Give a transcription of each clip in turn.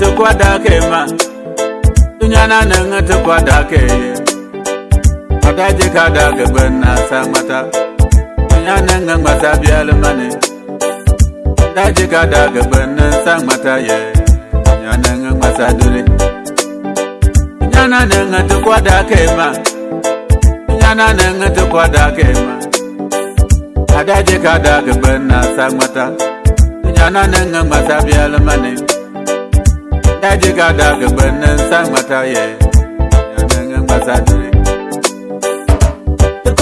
tukwadakema tunyana nenge tukwadakeye daji ka da gaban na san mata yanan gan ba ta biya lumane daji ka da gaban nan san mata ye yanan gan ba ta dole yanan nan ta kwada kai ma yanan nan ta kwada kai ma daji ka da gaban na san mata yanan nan ba ta biya lumane daji ka da gaban nan san mata ye yanan gan ba dole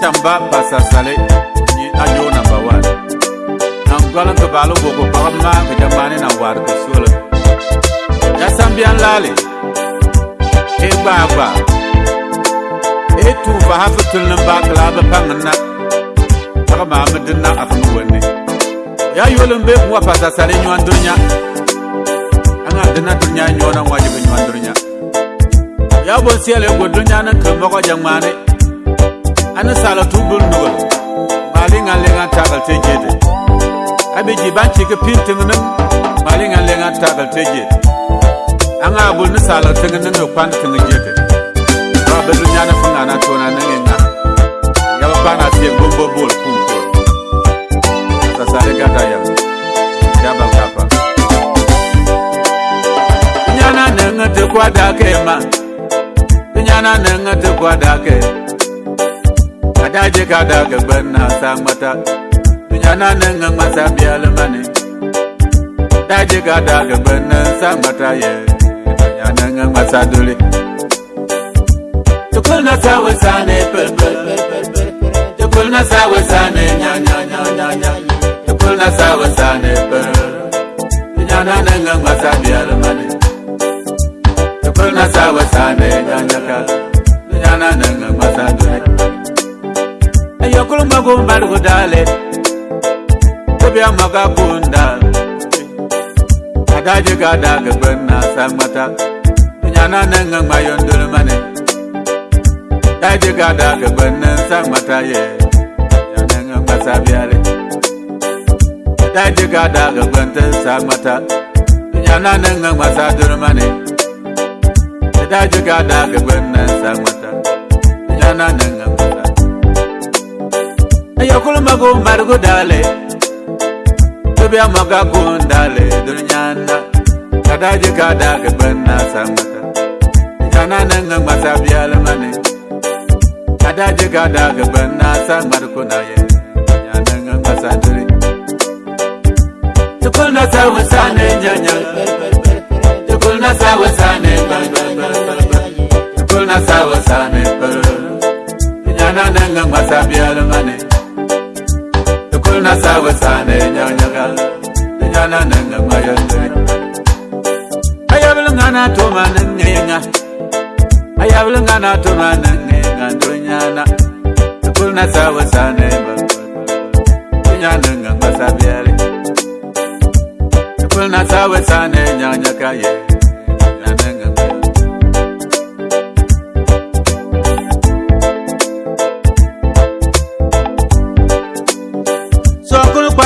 tamba basasale ni ayo namba wan nangwalan to balo boko pagma ke jambane na war ke sole ya sambian lale e baba e tu va hafu tun na ba kala ba pangna pagma me dinna afu wonne ya yolo be wa pasasale nyu andonya ŋa dena tu nya nyona ŋwa jibe nyuwa ndur nya ya bon siele ŋgo ndur nya na kama kwa jang mane ane sala tu bul ndugo mali ŋa le ŋa tagal te jede abe ji ban chike pin te ŋunen mali ŋa le ŋa tagal te jede ŋa bul ni sala te ŋunen ŋa kwan te ŋun jede ba be ndur nya na fu ŋa na tu na na ŋin ŋa ya ba na siye bo bo bo kum bo ta sa le gata ya tekwadake ma tinyana nenga tekwadake adaje kadake bena sangmata tinyana nenga ngmasa bialemane daje kadake bena sangmata ye tinyana nenga ngmasa dule tukulna sawe sane pepe tukulna sawe sane nya nya nya nya nya tukulna sawe sane pepe tinyana nenga ngmasa bialemane wasane nyanyaka nyana nanga masane ayokulu mago mbali kudale kubya maga kunda agaje gada gbenna samata nyana nanga mayondulu mane agaje gada gbenna samata ye nyana nanga masabiare agaje gada gbenna samata nyana nanga masadulu mane ayokulumakumbarugudale tubiamoga kundale dulnyanda kadaji kadage bena sangata jananenga ngwasa bialumani kadaji kadage bena sangmarukunaye jananenga ngwasa duli tukulna sawesane njanya tukulna sawesane bando sawasane per nyana nenga masabiala mane ikul na sawasane nyanya gal nyana nenga mayande ayabla ngana to manenge nga ayabla ngana to manenge nga ndonyana ikul na sawasane ba nyana nenga masabiala ikul na sawasane nyanya kaye yeah.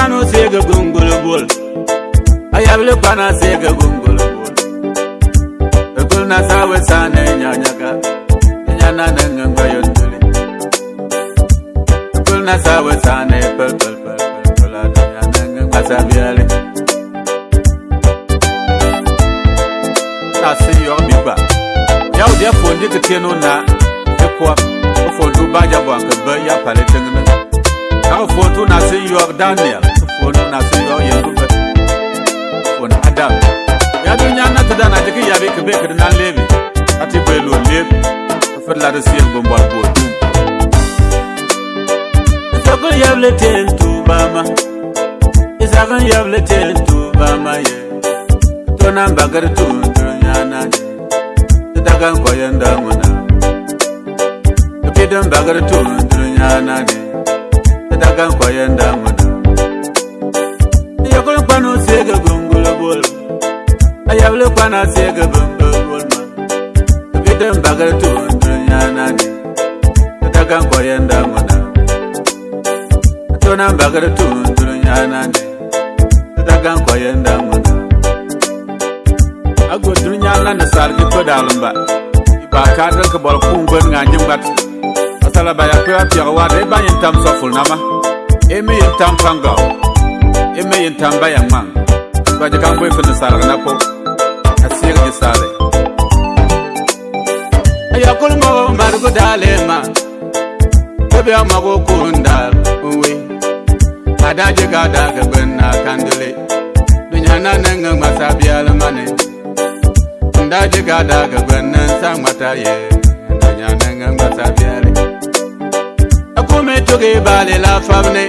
panu sege gungulu bul ayable pana sege gungulu bul ekulna sawe sane nyanyaka nyana nanga ngayo ndule ekulna sawe sane pel pel pel pel nyana nanga ngasabiale tasi yo biba yau dia fondi ketieno na ekwa ofo dubaja bwa kebe ya pale tengene Now for two nothing you have done here. kɔnɔ na se yɔ yɛ kunfɛ kɔn ada yadu nyana ti da na jigi yabi kebe kiri na lebi ati bɔ elu lebi fɛrɛ la de se yɛ gbɔn bɔn bɔn. isakun yɛbile ten tuba ma isakun yɛbile ten tuba ma yɛ tona bagari tun tun nyana yɛ titaka nkɔyɛ nda ŋuna kebi don bagari tun tun nyana yɛ titaka nkɔyɛ nda ŋuna kwanu sega bungula bulma ayabule kwana sega bumba bulma kitem bagar tuntu nyanani ataka nkwaya ndamona atona mbagar tuntu nyanani ataka nkwaya ndamona agodru nyala na sar ki kodalumba ba kadra ka bol kungwen nganyim gat asala ba yakwa tiwa wa de ba yintam sofulnama emi yintam pangaw emeyin tamba ya mang ba ji kan kwefin nisar na ko a siyar nisar a ya kulmo margo dale ma ko biya mago kunda uwe a daji ga daga bin na kandile dunya na nan ga masa biya lamani da ji ga daga bin nan san mata ye dunya nan ga masa biya lamani a kome tuge bale lafabne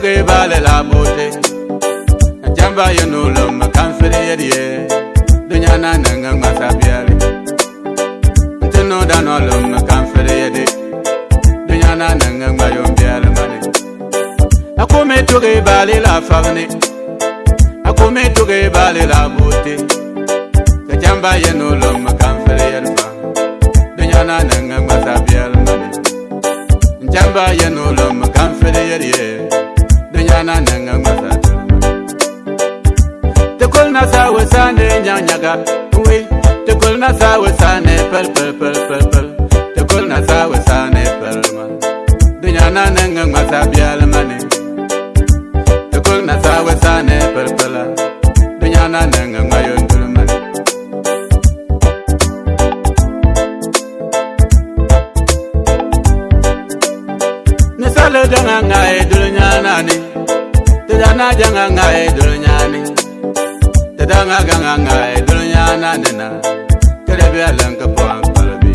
ke ba lela mote jamba yo no lo ma kan fere ye die dunya na na nga ma sa bia le te no da no lo ma kan fere ye de dunya na na nga ma yo bia le ma le a ko me to ke ba lela fa ne a ko me to ke ba lela mote ke jamba yo no lo ma kan fere ye de dunya na na nga ma sa bia le ma le jamba yo no lo ma nyana nanga mazata tekol na sa we sa ne nyang nyaga we tekol na sa we sa ne pel pel pel pel pel tekol na sa we sa ne pel man de nyana nanga mazabiala janga ngai dunya ni tadanga ganga ngai dunya na nena kelebe alan ka pam palbi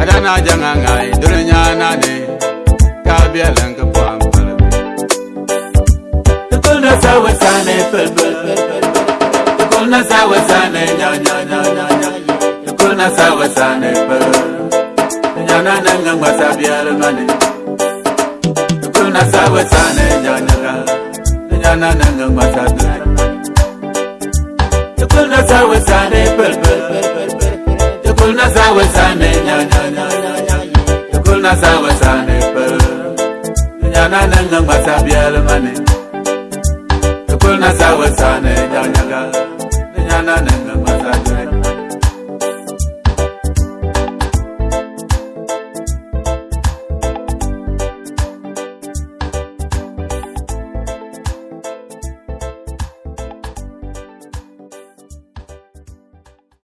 adana janga ngai dunya na ne ka be alan ka pam palbi tukul na sawa sane pelbel tukul na sawa sane nya nya nya nya nya tukul na sawa sane pel nya na nanga ngwa sabial tukul na sawa sane nya nya Nyana nanga mata bialmane Tukul na sawa sane nyana